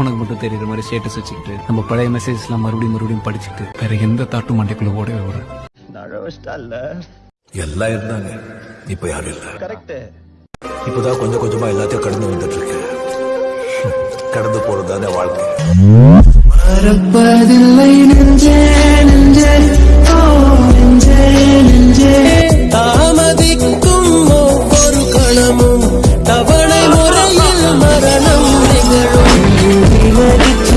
உனக்கு மட்டும் தெரியுற மாதிரி ஸ்டேட்டஸ் வச்சுக்கிட்டு நம்ம பழைய மெசேஜ் எல்லாம் மறுபடியும் மறுபடியும் படிச்சுட்டு வேற எந்த தாட்டு மண்டைக்குள்ள ஓடவே ஓட எல்லாம் இருந்தாங்க. இப்ப யாரும் இல்ல. கரெக்ட் இப்பதான் கொஞ்சம் கொஞ்சமா எல்லாத்தையும் கடந்து வந்துட்டு இருக்கேன் கடந்து போறதுதானே வாழ்க்கை. மறப்பதில்லை தாமதிக்கும் ஒரு கணமும் தவணை முறையே melody